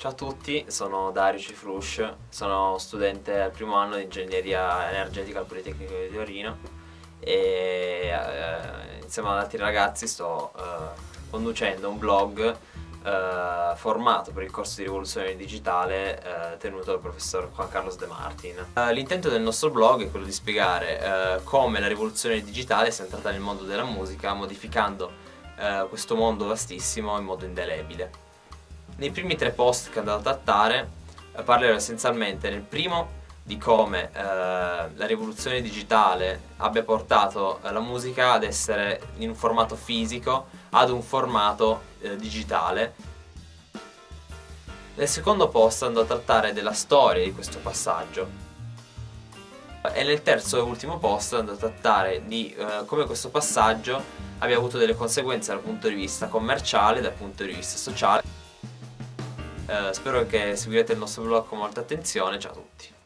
Ciao a tutti, sono Dario Cifrush, sono studente al primo anno di ingegneria energetica al Politecnico di Torino e eh, insieme ad altri ragazzi sto eh, conducendo un blog eh, formato per il corso di rivoluzione digitale eh, tenuto dal professor Juan Carlos De Martin. Eh, l'intento del nostro blog è quello di spiegare eh, come la rivoluzione digitale sia entrata nel mondo della musica modificando questo mondo vastissimo in modo indelebile. Nei primi tre post che andrò a trattare eh, parlerò essenzialmente nel primo di come eh, la rivoluzione digitale abbia portato eh, la musica ad essere in un formato fisico ad un formato eh, digitale. Nel secondo post andrò a trattare della storia di questo passaggio e nel terzo e ultimo post andrò a trattare di eh, come questo passaggio abbia avuto delle conseguenze dal punto di vista commerciale, dal punto di vista sociale. Eh, spero che seguirete il nostro blog con molta attenzione, ciao a tutti.